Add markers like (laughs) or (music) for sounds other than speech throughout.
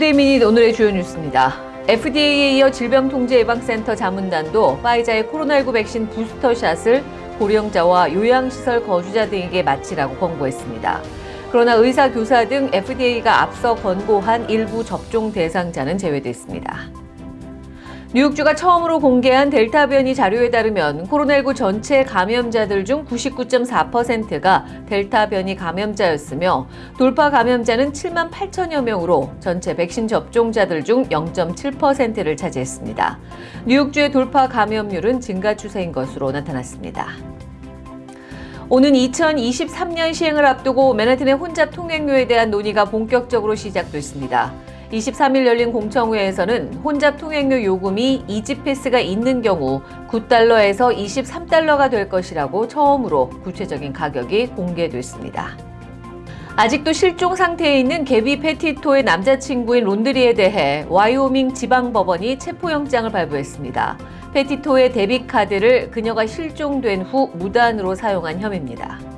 Today Minute 오늘의 주요 뉴스입니다. FDA에 이어 질병통제예방센터 자문단도 파이자의 코로나19 백신 booster shot을 고령자와 요양시설 거주자 등에게 맞히라고 권고했습니다. 그러나 의사, 교사 등 FDA가 앞서 권고한 일부 접종 대상자는 제외됐습니다. 뉴욕주가 처음으로 공개한 델타 변이 자료에 따르면 코로나19 전체 감염자들 중 99.4%가 델타 변이 감염자였으며 돌파 감염자는 7만 8천여 명으로 전체 백신 접종자들 중 0.7%를 차지했습니다. 뉴욕주의 돌파 감염률은 증가 추세인 것으로 나타났습니다. 오는 2023년 시행을 앞두고 맨하튼의 혼잡 통행료에 대한 논의가 본격적으로 시작됐습니다. 23일 열린 공청회에서는 혼잡 통행료 요금이 이지 패스가 있는 경우 9달러에서 23달러가 될 것이라고 처음으로 구체적인 가격이 공개됐습니다. 아직도 실종 상태에 있는 개비 페티토의 남자친구인 론드리에 대해 와이오밍 지방법원이 체포영장을 발부했습니다. 페티토의 debit 카드를 그녀가 실종된 후 무단으로 사용한 혐의입니다.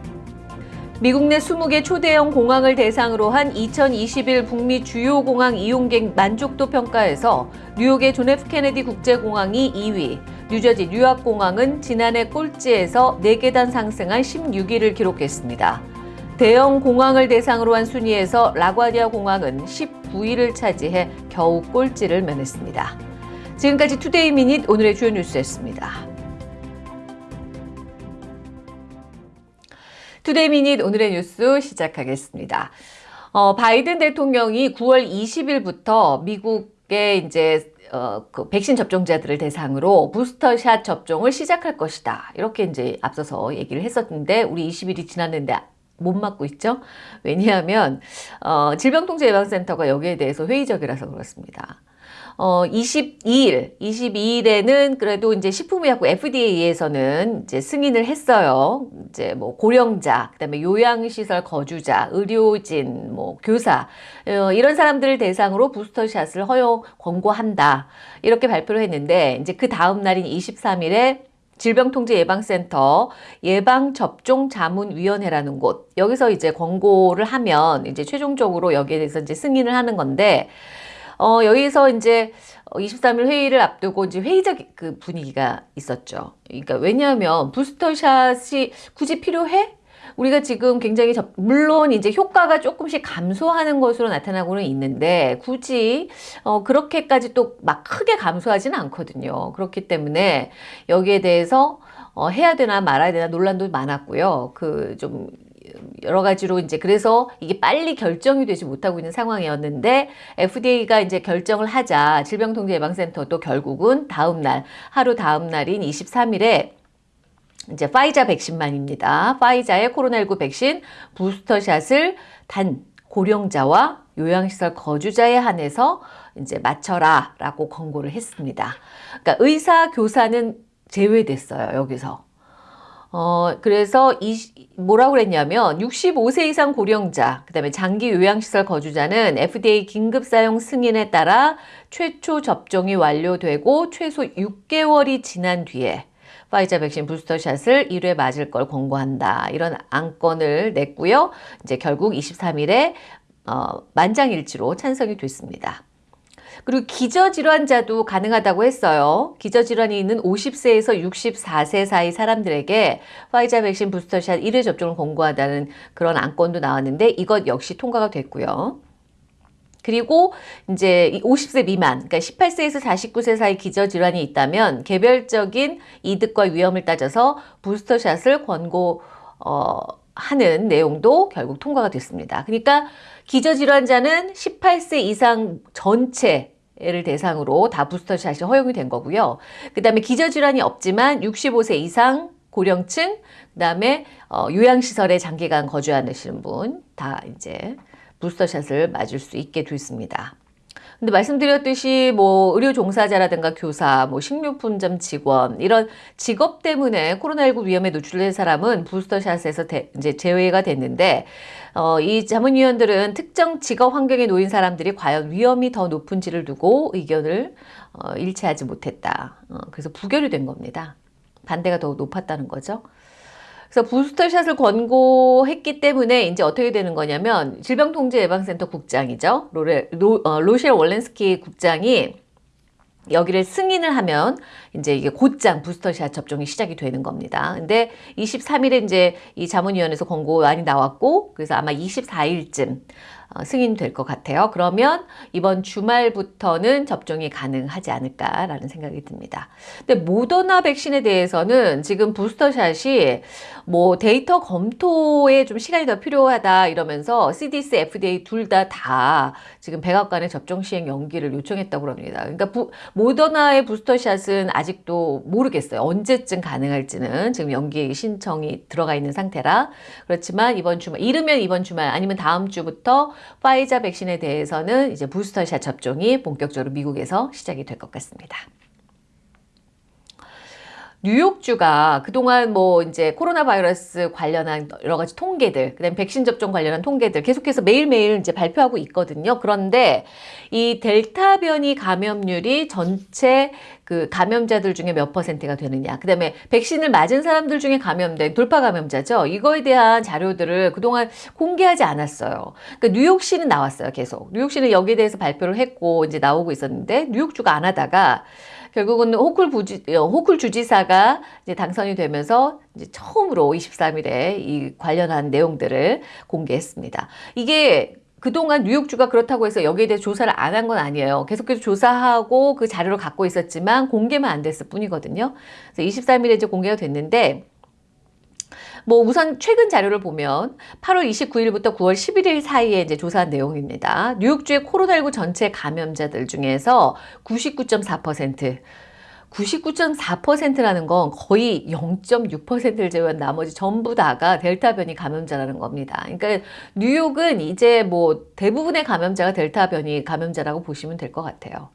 미국 내 20개 초대형 공항을 대상으로 한 2021 북미 주요 공항 이용객 만족도 평가에서 뉴욕의 존 F 케네디 국제공항이 2위, 뉴저지 뉴왁 공항은 지난해 꼴찌에서 4계단 상승한 16위를 기록했습니다. 대형 공항을 대상으로 한 순위에서 라과디아 공항은 19위를 차지해 겨우 꼴찌를 면했습니다. 지금까지 Today Minute 오늘의 주요 뉴스였습니다. Today Minute 오늘의 뉴스 시작하겠습니다. 어, 바이든 대통령이 9월 20일부터 미국의 이제 어, 그 백신 접종자들을 대상으로 부스터샷 접종을 시작할 것이다. 이렇게 이제 앞서서 얘기를 했었는데 우리 20일이 지났는데 못 맞고 있죠. 왜냐하면 어, 질병통제예방센터가 여기에 대해서 회의적이라서 그렇습니다. 어, 22일, 22일에는 그래도 이제 식품의약국 FDA에서는 이제 승인을 했어요. 이제 뭐 고령자, 그다음에 요양시설 거주자, 의료진, 뭐 교사 어, 이런 사람들을 대상으로 부스터샷을 허용 권고한다 이렇게 발표를 했는데 이제 그 다음 날인 23일에 질병통제예방센터 예방접종자문위원회라는 곳 여기서 이제 권고를 하면 이제 최종적으로 여기에 대해서 이제 승인을 하는 건데 어, 여기서 이제 23일 회의를 앞두고 이제 회의적 그 분위기가 있었죠. 그러니까 왜냐하면 부스터샷이 굳이 필요해? 우리가 지금 굉장히 접, 물론 이제 효과가 조금씩 감소하는 것으로 나타나고는 있는데 굳이 어, 그렇게까지 또 막 크게 감소하지는 않거든요. 그렇기 때문에 여기에 대해서 어, 해야 되나 말아야 되나 논란도 많았고요. 그좀 여러 가지로 이제 그래서 이게 빨리 결정이 되지 못하고 있는 상황이었는데 FDA가 이제 결정을 하자 질병통제예방센터도 결국은 다음 날 하루 다음 날인 23일에 이제 파이자 백신만입니다. 파이자의 코로나19 백신 부스터샷을 단 고령자와 요양시설 거주자에 한해서 이제 맞춰라 라고 권고를 했습니다. 그러니까 의사, 교사는 제외됐어요. 여기서. 어, 그래서 이, 뭐라고 그랬냐면 65세 이상 고령자, 그 다음에 장기 요양시설 거주자는 FDA 긴급 사용 승인에 따라 최초 접종이 완료되고 최소 6개월이 지난 뒤에 파이자 백신 부스터샷을 1회 맞을 걸 권고한다. 이런 안건을 냈고요. 이제 결국 23일에 어, 만장일치로 찬성이 됐습니다. 그리고 기저질환자도 가능하다고 했어요. 기저질환이 있는 50세에서 64세 사이 사람들에게 화이자 백신 부스터샷 1회 접종을 권고하다는 그런 안건도 나왔는데 이것 역시 통과가 됐고요. 그리고 이제 50세 미만, 그러니까 18세에서 49세 사이 기저질환이 있다면 개별적인 이득과 위험을 따져서 부스터샷을 권고 어, 하는 내용도 결국 통과가 됐습니다. 그러니까 기저질환자는 18세 이상 전체 를 대상으로 다 부스터샷이 허용이 된 거고요. 그 다음에 기저질환이 없지만 65세 이상 고령층, 그 다음에 어, 요양시설에 장기간 거주하시는 분 다 이제 부스터샷을 맞을 수 있게 됐습니다. 근데 말씀드렸듯이 뭐 의료 종사자라든가 교사, 뭐 식료품점 직원 이런 직업 때문에 코로나19 위험에 노출된 사람은 부스터샷에서 대, 이제 제외가 됐는데 어, 이 자문위원들은 특정 직업 환경에 놓인 사람들이 과연 위험이 더 높은지를 두고 의견을 어, 일치하지 못했다. 어, 그래서 부결이 된 겁니다. 반대가 더 높았다는 거죠. 그래서 부스터샷을 권고했기 때문에 이제 어떻게 되는 거냐면 질병통제예방센터 국장이죠. 로레, 로, 어, 로셸 월렌스키 국장이 여기를 승인을 하면 이제 이게 곧장 부스터샷 접종이 시작이 되는 겁니다. 근데 23일에 이제 이 자문위원회에서 권고안이 나왔고 그래서 아마 24일쯤 어, 승인될 것 같아요. 그러면 이번 주말부터는 접종이 가능하지 않을까라는 생각이 듭니다. 근데 모더나 백신에 대해서는 지금 부스터샷이 뭐 데이터 검토에 좀 시간이 더 필요하다 이러면서 CDC, FDA 둘 다 다 지금 백악관의 접종 시행 연기를 요청했다고 합니다. 그러니까 부, 모더나의 부스터샷은 아직도 모르겠어요. 언제쯤 가능할지는 지금 연기 신청이 들어가 있는 상태라 그렇지만 이번 주말 이르면 이번 주말 아니면 다음 주부터 파이자 백신에 대해서는 이제 부스터샷 접종이 본격적으로 미국에서 시작이 될 것 같습니다. 뉴욕주가 그동안 뭐 이제 코로나 바이러스 관련한 여러 가지 통계들, 그다음 백신 접종 관련한 통계들 계속해서 매일매일 이제 발표하고 있거든요. 그런데 이 델타 변이 감염률이 전체 그 감염자들 중에 몇 퍼센트가 되느냐. 그 다음에 백신을 맞은 사람들 중에 감염된 돌파 감염자죠. 이거에 대한 자료들을 그동안 공개하지 않았어요. 그러니까 뉴욕시는 나왔어요. 계속. 뉴욕시는 여기에 대해서 발표를 했고 이제 나오고 있었는데 뉴욕주가 안 하다가 결국은 호쿨 부지, 어, 호쿨 주지사가 이제 당선이 되면서 이제 처음으로 23일에 이 관련한 내용들을 공개했습니다. 이게 그동안 뉴욕주가 그렇다고 해서 여기에 대해 조사를 안 한 건 아니에요. 계속해서 조사하고 그 자료를 갖고 있었지만 공개만 안 됐을 뿐이거든요. 그래서 23일에 이제 공개가 됐는데 뭐 우선 최근 자료를 보면 8월 29일부터 9월 11일 사이에 이제 조사한 내용입니다. 뉴욕주의 코로나19 전체 감염자들 중에서 99.4% 99.4%라는 건 거의 0.6%를 제외한 나머지 전부 다가 델타 변이 감염자라는 겁니다. 그러니까 뉴욕은 이제 뭐 대부분의 감염자가 델타 변이 감염자라고 보시면 될 것 같아요.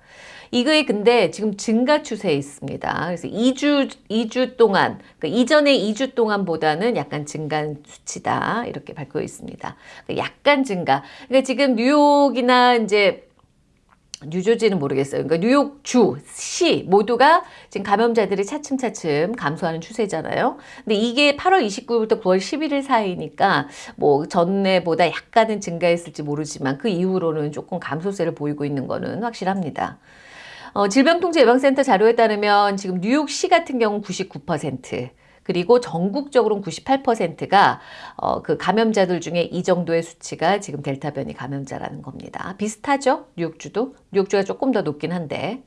이거에 근데 지금 증가 추세에 있습니다. 그래서 2주, 2주 동안, 그러니까 이전의 2주 동안보다는 약간 증가한 수치다. 이렇게 밝혀 있습니다. 그러니까 약간 증가. 그러니까 지금 뉴욕이나 이제 뉴저지는 모르겠어요. 그러니까 뉴욕 주, 시 모두가 지금 감염자들이 차츰차츰 감소하는 추세잖아요. 근데 이게 8월 29일부터 9월 11일 사이니까 뭐 전에보다 약간은 증가했을지 모르지만 그 이후로는 조금 감소세를 보이고 있는 거는 확실합니다. 어, 질병통제예방센터 자료에 따르면 지금 뉴욕시 같은 경우 99%, 그리고 전국적으로는 98%가 어, 그 감염자들 중에 이 정도의 수치가 지금 델타 변이 감염자라는 겁니다. 비슷하죠? 뉴욕주도? 뉴욕주가 조금 더 높긴 한데.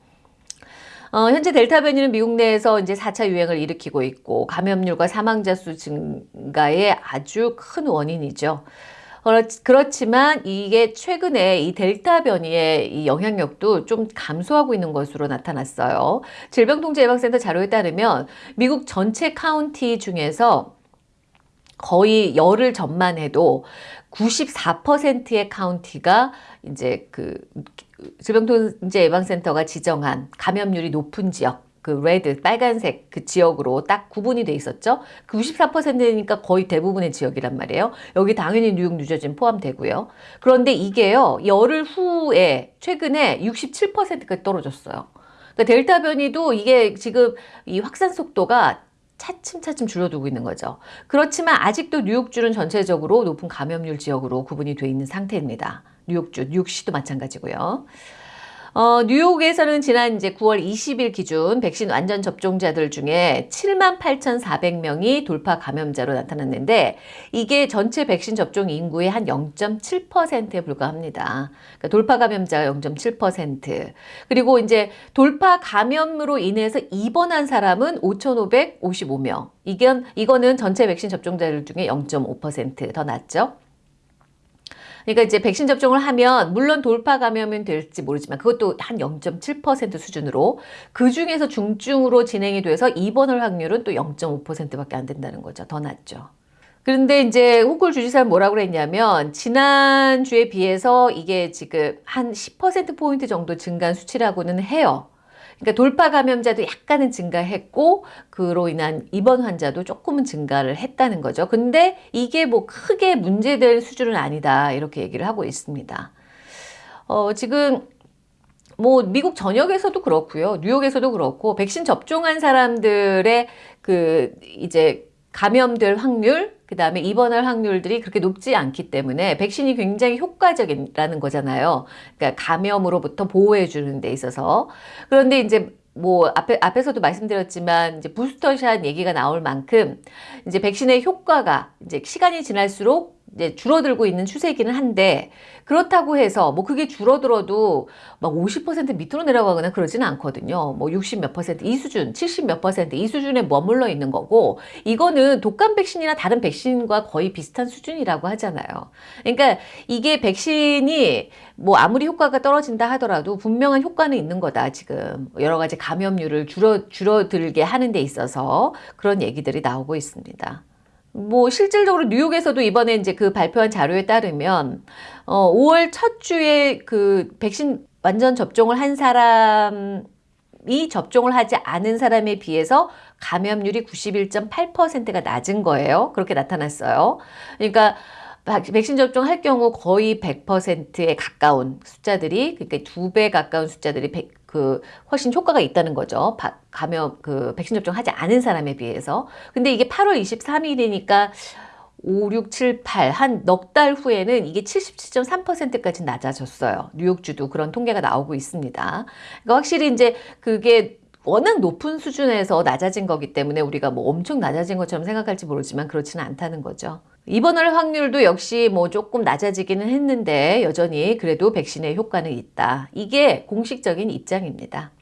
어, 현재 델타 변이는 미국 내에서 이제 4차 유행을 일으키고 있고 감염률과 사망자 수 증가의 아주 큰 원인이죠. 그렇지만 이게 최근에 이 델타 변이의 이 영향력도 좀 감소하고 있는 것으로 나타났어요. 질병통제예방센터 자료에 따르면 미국 전체 카운티 중에서 거의 열흘 전만 해도 94%의 카운티가 이제 그 질병통제 예방센터가 지정한 감염률이 높은 지역 그 레드 빨간색 그 지역으로 딱 구분이 돼 있었죠. 그 94%니까 거의 대부분의 지역이란 말이에요. 여기 당연히 뉴욕, 뉴저지는 포함되고요. 그런데 이게요. 열흘 후에 최근에 67%까지 떨어졌어요. 그러니까 델타 변이도 이게 지금 이 확산 속도가 차츰차츰 줄어들고 있는 거죠. 그렇지만 아직도 뉴욕주는 전체적으로 높은 감염률 지역으로 구분이 돼 있는 상태입니다. 뉴욕주, 뉴욕시도 마찬가지고요. 어, 뉴욕에서는 지난 이제 9월 20일 기준 백신 완전 접종자들 중에 7만 8,400명이 돌파 감염자로 나타났는데 이게 전체 백신 접종 인구의 한 0.7%에 불과합니다. 그러니까 돌파 감염자가 0.7%. 그리고 이제 돌파 감염으로 인해서 입원한 사람은 5,555명. 이건 이거는 전체 백신 접종자들 중에 0.5%더 낮죠. 그러니까 이제 백신 접종을 하면 물론 돌파 감염은 될지 모르지만 그것도 한 0.7% 수준으로 그 중에서 중증으로 진행이 돼서 입원할 확률은 또 0.5%밖에 안 된다는 거죠. 더 낮죠. 그런데 이제 호쿨 주지사는 뭐라고 그랬냐면 지난주에 비해서 이게 지금 한 10%포인트 정도 증가한 수치라고는 해요. 그러니까 돌파 감염자도 약간은 증가했고 그로 인한 입원 환자도 조금은 증가를 했다는 거죠. 근데 이게 뭐 크게 문제될 수준은 아니다 이렇게 얘기를 하고 있습니다. 어, 지금 뭐 미국 전역에서도 그렇고요. 뉴욕에서도 그렇고 백신 접종한 사람들의 그 이제 감염될 확률, 그 다음에 입원할 확률들이 그렇게 높지 않기 때문에 백신이 굉장히 효과적이라는 거잖아요. 그러니까 감염으로부터 보호해 주는 데 있어서. 그런데 이제 뭐 앞에 앞에서도 말씀드렸지만 이제 부스터샷 얘기가 나올 만큼 이제 백신의 효과가 이제 시간이 지날수록 이제 줄어들고 있는 추세이기는 한데 그렇다고 해서 뭐 그게 줄어들어도 막 50% 밑으로 내려가거나 그러지는 않거든요. 뭐 60 몇 퍼센트 이 수준, 70 몇 퍼센트 이 수준에 머물러 있는 거고 이거는 독감 백신이나 다른 백신과 거의 비슷한 수준이라고 하잖아요. 그러니까 이게 백신이 뭐 아무리 효과가 떨어진다 하더라도 분명한 효과는 있는 거다 지금 여러 가지 감염률을 줄어 줄어들게 하는 데 있어서 그런 얘기들이 나오고 있습니다. 뭐 실질적으로 뉴욕에서도 이번에 이제 그 발표한 자료에 따르면 어 5월 첫 주에 그 백신 완전 접종을 한 사람이 접종을 하지 않은 사람에 비해서 감염률이 91.8%가 낮은 거예요. 그렇게 나타났어요. 그러니까 백신 접종할 경우 거의 100%에 가까운 숫자들이 그러니까 두 배 가까운 숫자들이 100, 그 훨씬 효과가 있다는 거죠. 바, 감염 그 백신 접종하지 않은 사람에 비해서. 근데 이게 8월 23일이니까 5, 6, 7, 8 한 넉 달 후에는 이게 77.3%까지 낮아졌어요. 뉴욕주도 그런 통계가 나오고 있습니다. 그러니까 확실히 이제 그게 워낙 높은 수준에서 낮아진 거기 때문에 우리가 뭐 엄청 낮아진 것처럼 생각할지 모르지만 그렇지는 않다는 거죠. 입원할 확률도 역시 뭐 조금 낮아지기는 했는데 여전히 그래도 백신의 효과는 있다. 이게 공식적인 입장입니다.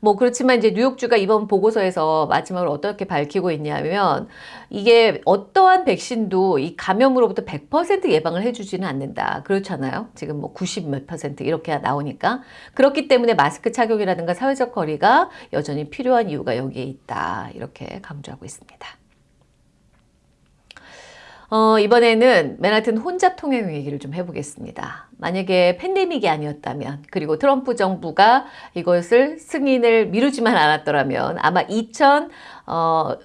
뭐 그렇지만 이제 뉴욕주가 이번 보고서에서 마지막으로 어떻게 밝히고 있냐면 이게 어떠한 백신도 이 감염으로부터 100% 예방을 해주지는 않는다. 그렇잖아요. 지금 뭐 90 몇 퍼센트 이렇게 나오니까 그렇기 때문에 마스크 착용이라든가 사회적 거리가 여전히 필요한 이유가 여기에 있다. 이렇게 강조하고 있습니다. 어, 이번에는 맨하튼 혼잡 통행 얘기를 좀 해보겠습니다. 만약에 팬데믹이 아니었다면 그리고 트럼프 정부가 이것을 승인을 미루지만 않았더라면 아마 2021년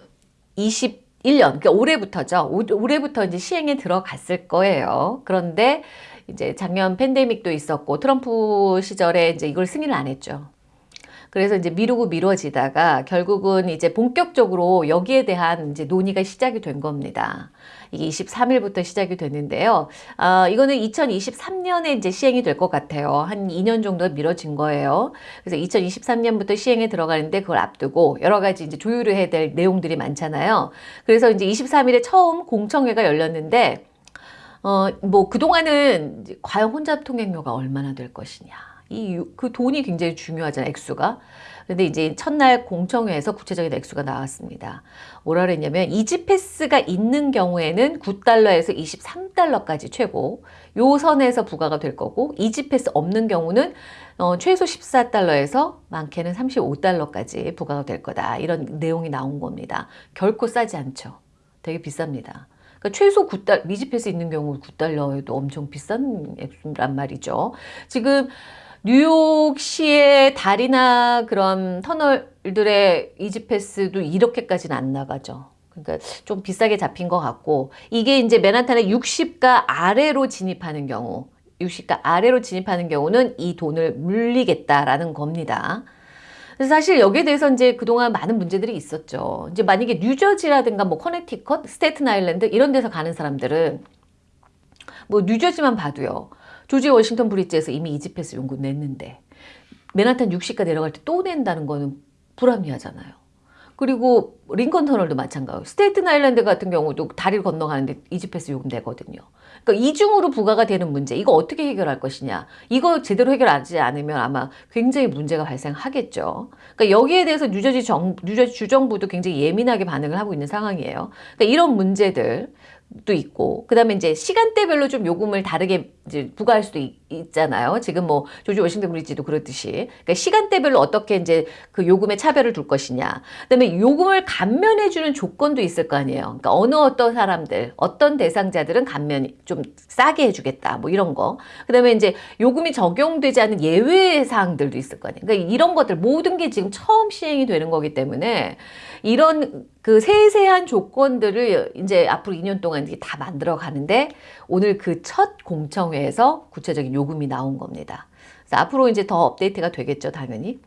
그러니까 올해부터죠. 올해부터 이제 시행에 들어갔을 거예요. 그런데 이제 작년 팬데믹도 있었고 트럼프 시절에 이제 이걸 승인을 안 했죠. 그래서 이제 미루고 미뤄지다가 결국은 이제 본격적으로 여기에 대한 이제 논의가 시작이 된 겁니다. 이게 23일부터 시작이 됐는데요. 어, 이거는 2023년에 이제 시행이 될 것 같아요. 한 2년 정도 미뤄진 거예요. 그래서 2023년부터 시행에 들어가는데 그걸 앞두고 여러 가지 이제 조율을 해야 될 내용들이 많잖아요. 그래서 이제 23일에 처음 공청회가 열렸는데 어, 뭐 그동안은 과연 혼잡 통행료가 얼마나 될 것이냐. 이 그 돈이 굉장히 중요하잖아요. 액수가. 근데 이제 첫날 공청회에서 구체적인 액수가 나왔습니다. 뭐라 그랬냐면 이지패스가 있는 경우에는 9달러에서 23달러까지 최고 요 선에서 부과가 될 거고 이지패스 없는 경우는 어, 최소 14달러에서 많게는 35달러까지 부과가 될 거다. 이런 내용이 나온 겁니다. 결코 싸지 않죠. 되게 비쌉니다. 그러니까 최소 9달, 미지패스 있는 경우 9달러에도 엄청 비싼 액수란 말이죠. 지금 뉴욕시의 다리나 그런 터널들의 이지패스도 이렇게까지는 안 나가죠. 그러니까 좀 비싸게 잡힌 것 같고 이게 이제 맨하탄의 60가 아래로 진입하는 경우 60가 아래로 진입하는 경우는 이 돈을 물리겠다라는 겁니다. 사실 여기에 대해서 이제 그동안 많은 문제들이 있었죠. 이제 만약에 뉴저지라든가 뭐 커네티컷, 스테튼 아일랜드 이런 데서 가는 사람들은 뭐 뉴저지만 봐도요. 조지 워싱턴 브릿지에서 이미 E-ZPass 요금 냈는데 맨하탄 60가 내려갈 때 또 낸다는 거는 불합리하잖아요. 그리고 링컨 터널도 마찬가지고 스테이튼 아일랜드 같은 경우도 다리를 건너가는데 E-ZPass 요금 내거든요. 그러니까 이중으로 부과가 되는 문제 이거 어떻게 해결할 것이냐 이거 제대로 해결하지 않으면 아마 굉장히 문제가 발생하겠죠. 그러니까 여기에 대해서 뉴저지 정 뉴저지 주정부도 굉장히 예민하게 반응을 하고 있는 상황이에요. 그러니까 이런 문제들 도 있고 그 다음에 이제 시간대별로 좀 요금을 다르게 이제 부과할 수도 있, 잖아요 지금 뭐 조지 워싱턴 브리지도 그렇듯이 그러니까 시간대별로 어떻게 이제 그 요금의 차별을 둘 것이냐. 그 다음에 요금을 감면해 주는 조건도 있을 거 아니에요. 그러니까 어느 어떤 사람들, 어떤 대상자들은 감면 좀 싸게 해 주겠다. 뭐 이런 거. 그 다음에 이제 요금이 적용되지 않은 예외 사항들도 있을 거 아니에요. 그러니까 이런 것들 모든 게 지금 처음 시행이 되는 거기 때문에 이런 그 세세한 조건들을 이제 앞으로 2년 동안 다 만들어 가는데 오늘 그 첫 공청회에서 구체적인 요금이 나온 겁니다. 그래서 앞으로 이제 더 업데이트가 되겠죠, 당연히.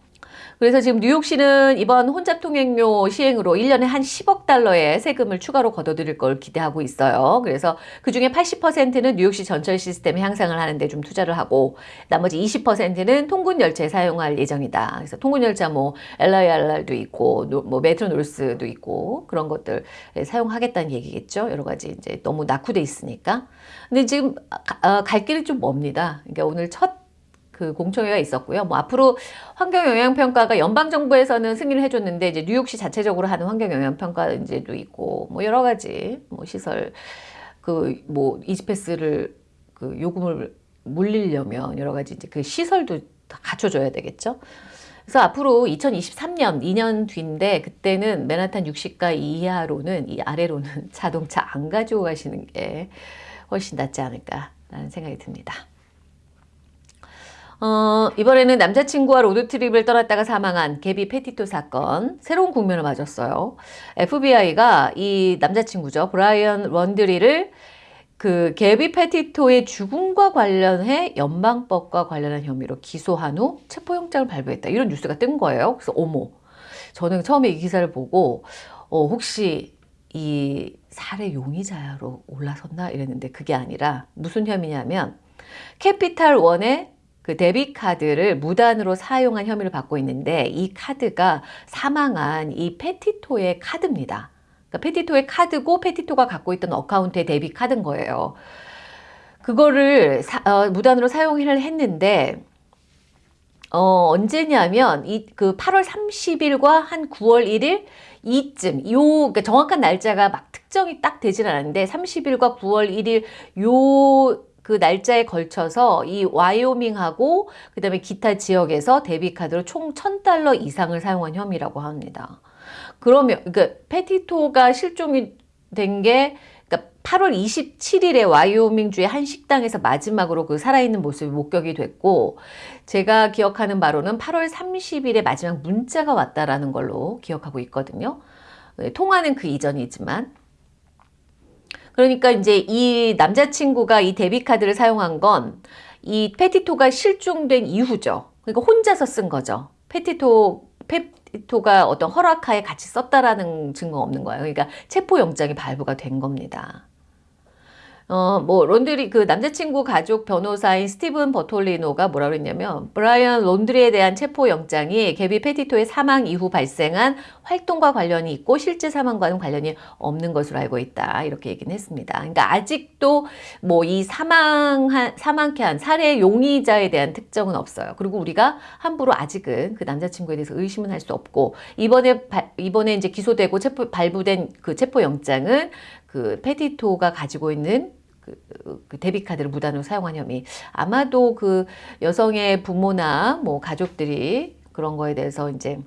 그래서 지금 뉴욕시는 이번 혼잡 통행료 시행으로 1년에 한 10억 달러의 세금을 추가로 걷어들일 걸 기대하고 있어요. 그래서 그 중에 80%는 뉴욕시 전철 시스템 향상을 하는데 좀 투자를 하고 나머지 20%는 통근 열차에 사용할 예정이다. 그래서 통근 열차 뭐 LIRR도 있고 뭐 메트로 놀스도 있고 그런 것들 사용하겠다는 얘기겠죠. 여러 가지 이제 너무 낙후돼 있으니까. 근데 지금 아, 갈 길이 좀 멉니다. 그러니까 오늘 첫 그 공청회가 있었고요. 뭐 앞으로 환경 영향 평가가 연방 정부에서는 승인을 해줬는데 이제 뉴욕시 자체적으로 하는 환경 영향 평가 이제도 있고 뭐 여러 가지 뭐 시설 그 뭐 이지패스를 그 요금을 물리려면 여러 가지 이제 그 시설도 다 갖춰줘야 되겠죠. 그래서 앞으로 2023년 2년 뒤인데 그때는 맨하탄 60가 이하로는 이 아래로는 (laughs) 자동차 안 가지고 가시는 게 훨씬 낫지 않을까라는 생각이 듭니다. 어, 이번에는 남자친구와 로드트립을 떠났다가 사망한 개비 페티토 사건 새로운 국면을 맞았어요. FBI가 이 남자친구죠. 브라이언 런드리를 그 개비 페티토의 죽음과 관련해 연방법과 관련한 혐의로 기소한 후 체포영장을 발부했다. 이런 뉴스가 뜬 거예요. 그래서 어머, 저는 처음에 이 기사를 보고 어, 혹시 이 살해 용의자로 올라섰나 이랬는데 그게 아니라 무슨 혐의냐면 캐피탈 원의 그 debit 카드를 무단으로 사용한 혐의를 받고 있는데 이 카드가 사망한 이 페티토의 카드입니다. 그러니까 페티토의 카드고 페티토가 갖고 있던 account의 debit 카드인 거예요. 그거를 사, 어, 무단으로 사용을 했는데 어, 언제냐면 이 그 8월 30일과 한 9월 1일 이쯤 요 그러니까 정확한 날짜가 막 특정이 딱 되진 않았는데 30일과 9월 1일 요 그 날짜에 걸쳐서 이 와이오밍하고 그 다음에 기타 지역에서 debit카드로 총 1000달러 이상을 사용한 혐의라고 합니다. 그러면 그러니까 페티토가 실종이 된게 그러니까 8월 27일에 와이오밍주의 한 식당에서 마지막으로 그 살아있는 모습이 목격이 됐고 제가 기억하는 바로는 8월 30일에 마지막 문자가 왔다라는 걸로 기억하고 있거든요. 네, 통화는 그 이전이지만 그러니까 이제 이 남자친구가 이 데뷔카드를 사용한 건 이 페티토가 실종된 이후죠. 그러니까 혼자서 쓴 거죠. 페티토, 페티토가 어떤 허락하에 같이 썼다라는 증거 없는 거예요. 그러니까 체포영장이 발부가 된 겁니다. 어, 뭐, 론드리, 그 남자친구 가족 변호사인 스티븐 버톨리노가 뭐라 그랬냐면, 브라이언 론드리에 대한 체포 영장이 개비 페티토의 사망 이후 발생한 활동과 관련이 있고, 실제 사망과는 관련이 없는 것으로 알고 있다. 이렇게 얘기는 했습니다. 그러니까 아직도 뭐 이 사망한, 사망케 한 살해 용의자에 대한 특정은 없어요. 그리고 우리가 함부로 아직은 그 남자친구에 대해서 의심은 할 수 없고, 이번에, 바, 이번에 이제 기소되고 체포, 발부된 그 체포 영장은 그 페티토가 가지고 있는 그, 그 데뷔카드를 무단으로 사용한 혐의. 아마도 그 여성의 부모나 뭐 가족들이 그런 거에 대해서 이제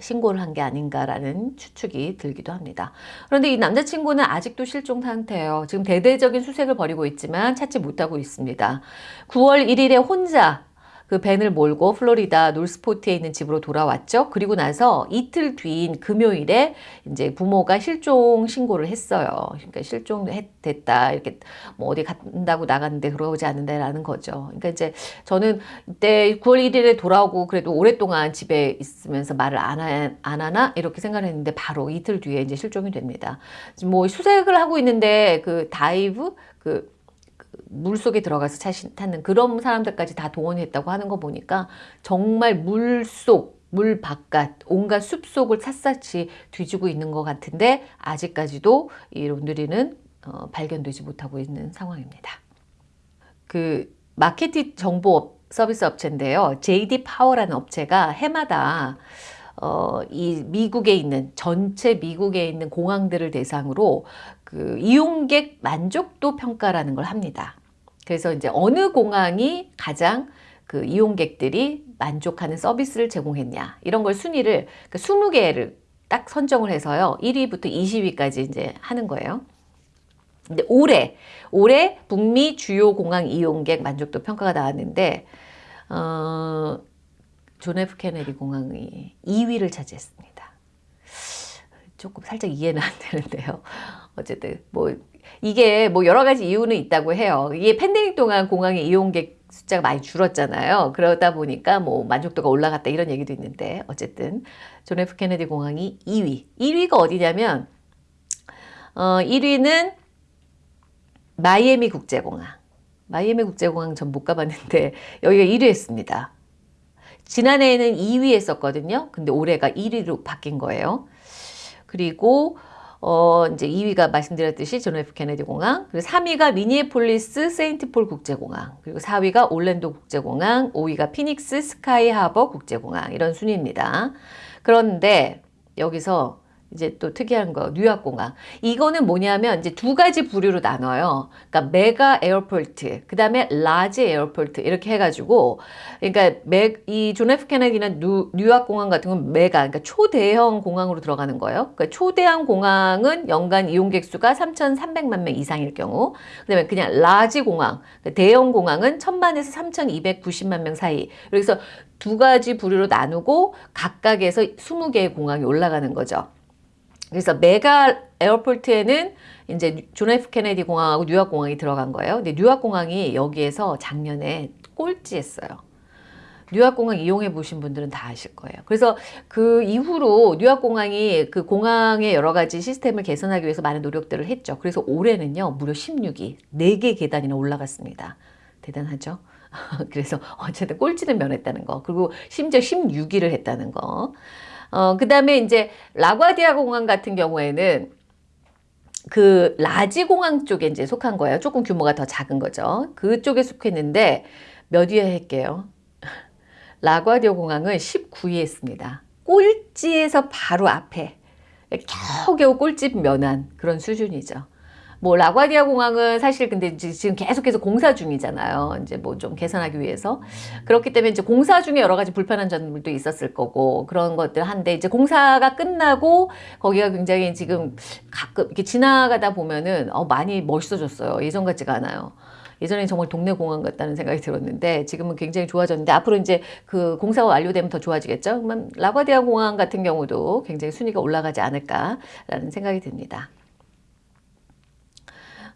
신고를 한 게 아닌가라는 추측이 들기도 합니다. 그런데 이 남자친구는 아직도 실종 상태예요. 지금 대대적인 수색을 벌이고 있지만 찾지 못하고 있습니다. 9월 1일에 혼자 그 벤을 몰고 플로리다 놀스포트에 있는 집으로 돌아왔죠. 그리고 나서 이틀 뒤인 금요일에 이제 부모가 실종 신고를 했어요. 그러니까 실종됐다. 이렇게 뭐 어디 간다고 나갔는데 그러지 않는다라는 거죠. 그러니까 이제 저는 이때 9월 1일에 돌아오고 그래도 오랫동안 집에 있으면서 말을 안, 하, 안 하나 이렇게 생각을 했는데 바로 이틀 뒤에 이제 실종이 됩니다. 뭐 수색을 하고 있는데 그 dive 그 물속에 들어가서 찾는 그런 사람들까지 다 동원했다고 하는 거 보니까 정말 물속 물 바깥 온갖 숲속을 샅샅이 뒤지고 있는 것 같은데 아직까지도 이 론드리는 어, 발견되지 못하고 있는 상황입니다. 그 마케팅 정보 서비스 업체인데요. JD 파워라는 업체가 해마다 어, 이 미국에 있는 전체 미국에 있는 공항들을 대상으로 그 이용객 만족도 평가라는 걸 합니다. 그래서 이제 어느 공항이 가장 그 이용객들이 만족하는 서비스를 제공했냐 이런 걸 순위를 그 20개를 딱 선정을 해서요 1위부터 20위까지 이제 하는 거예요. 근데 올해 올해 북미 주요 공항 이용객 만족도 평가가 나왔는데 어, 존 F 케네디 공항이 2위를 차지했습니다. 조금 살짝 이해는 안 되는데요. 어쨌든 뭐 이게 뭐 여러 가지 이유는 있다고 해요. 이게 팬데믹 동안 공항의 이용객 숫자가 많이 줄었잖아요. 그러다 보니까 뭐 만족도가 올라갔다 이런 얘기도 있는데 어쨌든 존 F 케네디 공항이 2위. 1위가 어디냐면 어 1위는 마이애미 국제공항. 마이애미 국제공항 전 못 가봤는데 (laughs) 여기가 1위 했습니다. 지난해에는 2위 했었거든요. 근데 올해가 1위로 바뀐 거예요. 그리고 어 이제 2위가 말씀드렸듯이 존 F 케네디 공항, 그리고 3위가 미니애폴리스 세인트폴 국제공항, 그리고 4위가 올랜도 국제공항, 5위가 피닉스 스카이 하버 국제공항 이런 순위입니다. 그런데 여기서 이제 또 특이한 거 뉴왁 공항 이거는 뭐냐면 이제 두 가지 부류로 나눠요. 그러니까 mega airport 그 다음에 large airport 이렇게 해가지고 그러니까 이 존 F 케네디는 뉴, 뉴왁 공항 같은 건 메가 그러니까 초대형 공항으로 들어가는 거예요. 그러니까 초대형 공항은 연간 이용객 수가 3,300만 명 이상일 경우 그 다음에 그냥 large 공항 그러니까 대형 공항은 1,000만에서 3,290만 명 사이 그래서 두 가지 부류로 나누고 각각에서 20개의 공항이 올라가는 거죠. 그래서 mega airport에는 이제 존 F 케네디 공항하고 뉴왁 공항이 들어간 거예요. 근데 뉴왁 공항이 여기에서 작년에 꼴찌했어요. 뉴왁 공항 이용해 보신 분들은 다 아실 거예요. 그래서 그 이후로 뉴왁 공항이 그 공항의 여러 가지 시스템을 개선하기 위해서 많은 노력들을 했죠. 그래서 올해는요, 무려 16위, 4개 계단이나 올라갔습니다. 대단하죠? (laughs) 그래서 어쨌든 꼴찌는 면했다는 거. 그리고 심지어 16위를 했다는 거. 어, 그 다음에 이제 라과디아 공항 같은 경우에는 그 large 공항 쪽에 이제 속한 거예요. 조금 규모가 더 작은 거죠. 그쪽에 속했는데 몇 위 했게요. (laughs) 라과디아 공항은 19위에 했습니다. 꼴찌에서 바로 앞에 겨우겨우 꼴찌 면한 그런 수준이죠. 뭐 라과디아 공항은 사실 근데 지금 계속해서 공사 중이잖아요. 이제 뭐 좀 개선하기 위해서 그렇기 때문에 이제 공사 중에 여러 가지 불편한 점들도 있었을 거고 그런 것들 한데 이제 공사가 끝나고 거기가 굉장히 지금 가끔 이렇게 지나가다 보면은 어 많이 멋있어졌어요. 예전 같지가 않아요. 예전에 정말 동네 공항 같다는 생각이 들었는데 지금은 굉장히 좋아졌는데 앞으로 이제 그 공사가 완료되면 더 좋아지겠죠. 그러면 라과디아 공항 같은 경우도 굉장히 순위가 올라가지 않을까라는 생각이 듭니다.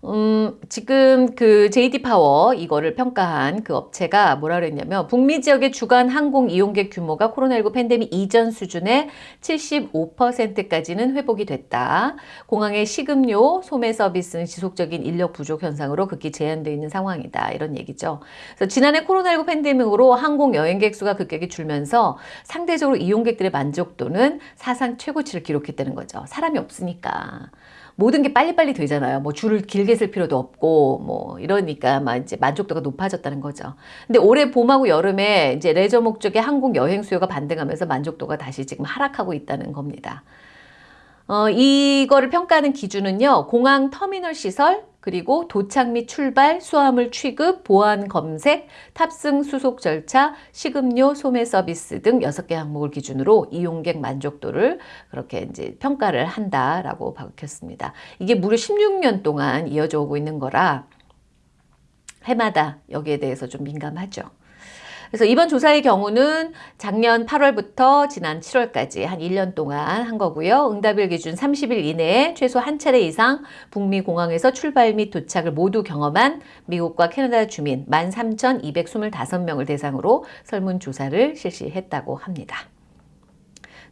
음, 지금 그 JD 파워 이거를 평가한 그 업체가 뭐라 그랬냐면 북미 지역의 주간 항공 이용객 규모가 코로나19 팬데믹 이전 수준의 75%까지는 회복이 됐다. 공항의 식음료, 소매 서비스는 지속적인 인력 부족 현상으로 극히 제한되어 있는 상황이다. 이런 얘기죠. 그래서 지난해 코로나19 팬데믹으로 항공 여행객 수가 급격히 줄면서 상대적으로 이용객들의 만족도는 사상 최고치를 기록했다는 거죠. 사람이 없으니까. 모든 게 빨리빨리 되잖아요. 뭐 줄을 길게 쓸 필요도 없고 뭐 이러니까 막 이제 만족도가 높아졌다는 거죠. 근데 올해 봄하고 여름에 이제 레저 목적의 항공 여행 수요가 반등하면서 만족도가 다시 지금 하락하고 있다는 겁니다. 어, 이거를 평가하는 기준은요. 공항 터미널 시설, 그리고 도착 및 출발, 수화물 취급, 보안 검색, 탑승 수속 절차, 식음료, 소매 서비스 등 6개 항목을 기준으로 이용객 만족도를 그렇게 이제 평가를 한다라고 밝혔습니다. 이게 무려 16년 동안 이어져 오고 있는 거라 해마다 여기에 대해서 좀 민감하죠. 그래서 이번 조사의 경우는 작년 8월부터 지난 7월까지 한 1년 동안 한 거고요. 응답일 기준 30일 이내에 최소 한 차례 이상 북미 공항에서 출발 및 도착을 모두 경험한 미국과 캐나다 주민 13,225명을 대상으로 설문조사를 실시했다고 합니다.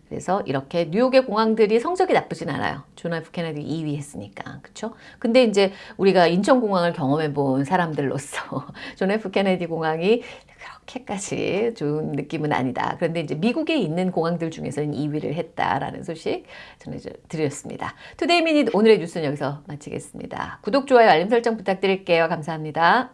그래서 이렇게 뉴욕의 공항들이 성적이 나쁘진 않아요. 존 F 케네디 2위 했으니까. 그쵸? 근데 이제 우리가 인천공항을 경험해 본 사람들로서 (laughs) 존 F 케네디 공항이 그렇게까지 좋은 느낌은 아니다. 그런데 이제 미국에 있는 공항들 중에서는 2위를 했다라는 소식 전해드렸습니다. 투데이 미닛 오늘의 뉴스는 여기서 마치겠습니다. 구독, 좋아요, 알림 설정 부탁드릴게요. 감사합니다.